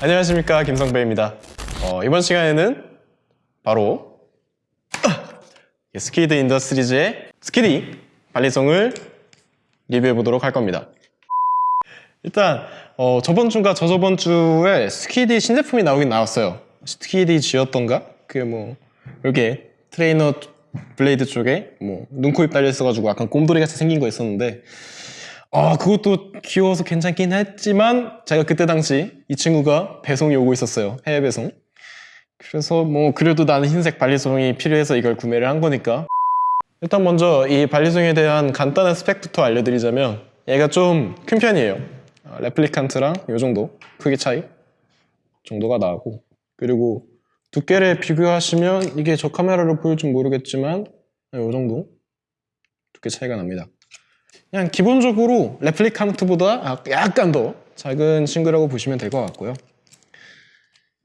안녕하십니까 김성배입니다. 어, 이번 시간에는 바로 스키드 인더스트리즈의 스키디 balisong을 리뷰해 보도록 할 겁니다. 일단 어, 저번 주인가 저저번 주에 스키디 신제품이 나오긴 나왔어요. 스키디 G였던가? 그게 뭐 이렇게 트레이너 blade 쪽에 뭐 눈코입 달려 있어가지고 약간 곰돌이 같이 생긴 거 있었는데 아 그것도 귀여워서 괜찮긴 했지만 제가 그때 당시 이 친구가 배송이 오고 있었어요. 해외 배송. 그래서 뭐 그래도 나는 흰색 발리송이 필요해서 이걸 구매를 한 거니까. 일단 먼저 이 발리송에 대한 간단한 스펙부터 알려드리자면 얘가 좀 큰 편이에요. 아, 레플리칸트랑 이 정도 크기 차이 정도가 나고. 그리고 두께를 비교하시면 이게 저 카메라로 보일지 모르겠지만 이 정도 두께 차이가 납니다 그냥 기본적으로 레플리칸트보다 약간 더 작은 친구라고 보시면 될 것 같고요.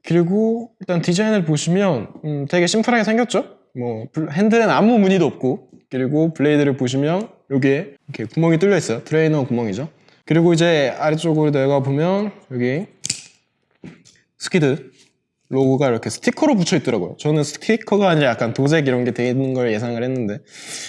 그리고 일단 디자인을 보시면 음, 되게 심플하게 생겼죠? 뭐 블- 핸들엔 아무 무늬도 없고 그리고 blade를 보시면 여기에 이렇게 구멍이 뚫려 있어요. 트레이너 구멍이죠. 그리고 이제 아래쪽으로 내가 보면 여기 스키드 로고가 이렇게 스티커로 붙여 있더라고요. 저는 스티커가 아니라 약간 도색 이런 게 되는 걸 예상을 했는데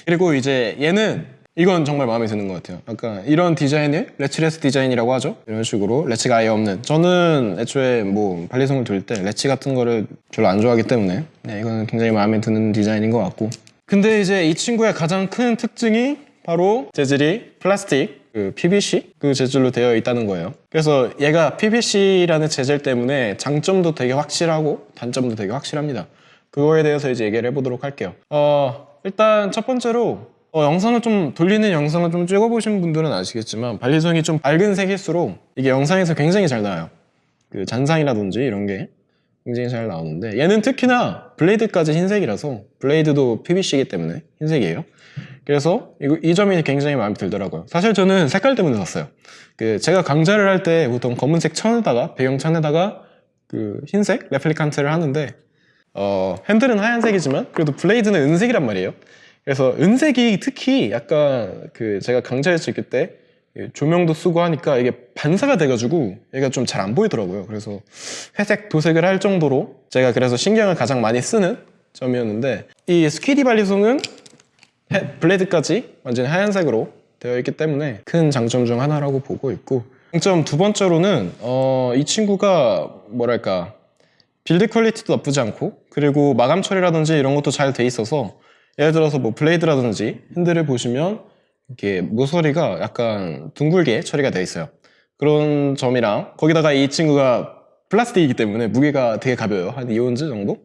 그리고 이제 얘는 이건 정말 마음에 드는 것 같아요. 약간 이런 디자인을 latchless 디자인이라고 하죠. 이런 식으로 latch가 아예 없는. 저는 애초에 뭐 balisong을 돌릴 때 latch 같은 거를 별로 안 좋아하기 때문에 네, 이거는 굉장히 마음에 드는 디자인인 것 같고. 근데 이제 이 친구의 가장 큰 특징이 바로 재질이 플라스틱, 그 PVC 그 재질로 되어 있다는 거예요. 그래서 얘가 PVC라는 재질 때문에 장점도 되게 확실하고 단점도 되게 확실합니다. 그거에 대해서 이제 얘기를 해보도록 할게요. 어, 일단 첫 번째로 어, 영상을 좀 돌리는 영상을 좀 찍어보신 분들은 아시겠지만 발리송이 좀 밝은 색일수록 이게 영상에서 굉장히 잘 나와요. 그 잔상이라든지 이런 게 굉장히 잘 나오는데 얘는 특히나 블레이드까지 흰색이라서 블레이드도 PVC이기 때문에 흰색이에요. 그래서 이, 이 점이 굉장히 마음에 들더라고요. 사실 저는 색깔 때문에 샀어요. 그 제가 강좌를 할 때 보통 검은색 천에다가 배경 천에다가 그 흰색 Replicant를 하는데 어, 핸들은 하얀색이지만 그래도 blade는 은색이란 말이에요. 그래서 은색이 특히 약간 그 제가 강좌했을 때 조명도 쓰고 하니까 이게 반사가 돼가지고 얘가 좀 잘 안 보이더라고요. 그래서 회색 도색을 할 정도로 제가 그래서 신경을 가장 많이 쓰는 점이었는데 이 Squiddy balisong은 해- blade까지 완전히 하얀색으로 되어 있기 때문에 큰 장점 중 하나라고 보고 있고 장점 두 번째로는 어, 이 친구가 뭐랄까 build quality도 나쁘지 않고 그리고 마감 처리라든지 이런 것도 잘 돼 있어서 예를 들어서 뭐 blade라든지 핸들을 보시면 이렇게 모서리가 약간 둥글게 처리가 되어 있어요. 그런 점이랑 거기다가 이 친구가 플라스틱이기 때문에 무게가 되게 가벼워요. 한 2 ounce 정도?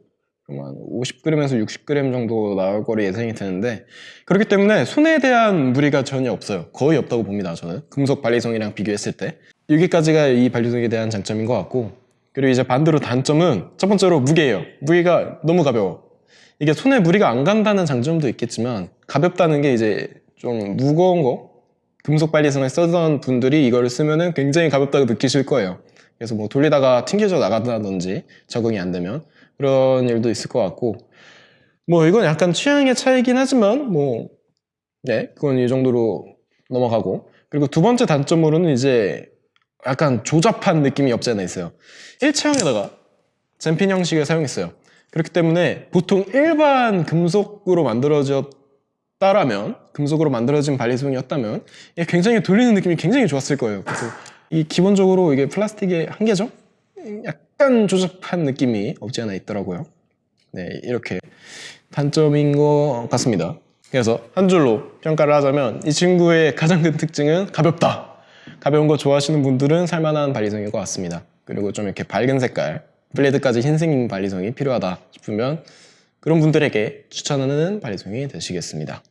한 50g에서 60g 정도 나올 거로 예상이 되는데 그렇기 때문에 손에 대한 무리가 전혀 없어요. 거의 없다고 봅니다 저는. 금속 balisong이랑 비교했을 때. 여기까지가 이 발리송에 대한 장점인 것 같고 그리고 이제 반대로 단점은 첫 번째로 무게예요. 무게가 너무 가벼워 이게 손에 무리가 안 간다는 장점도 있겠지만 가볍다는 게 이제 좀 무거운 거 금속 발리송을 쓰던 분들이 이거를 쓰면은 굉장히 가볍다고 느끼실 거예요. 그래서 뭐 돌리다가 튕겨져 나간다든지 적응이 안 되면 그런 일도 있을 것 같고. 뭐 이건 약간 취향의 차이긴 하지만 뭐 네, 그건 이 정도로 넘어가고. 그리고 두 번째 단점으로는 이제 약간 조잡한 느낌이 없지 않아 있어요. 일체형에다가 잼핀 형식을 사용했어요 그렇기 때문에 보통 일반 금속으로 만들어졌다라면 금속으로 만들어진 발리송이었다면 굉장히 돌리는 느낌이 굉장히 좋았을 거예요. 그래서 이 기본적으로 이게 플라스틱의 한계죠? 약간 조잡한 느낌이 없지 않아 있더라고요. 네 이렇게 단점인 것 같습니다. 그래서 한 줄로 평가를 하자면 이 친구의 가장 큰 특징은 가볍다. 가벼운 거 좋아하시는 분들은 살만한 발리성일 것 같습니다. 그리고 좀 이렇게 밝은 색깔 블레이드까지 흰색인 발리성이 필요하다 싶으면 그런 분들에게 추천하는 발리성이 되시겠습니다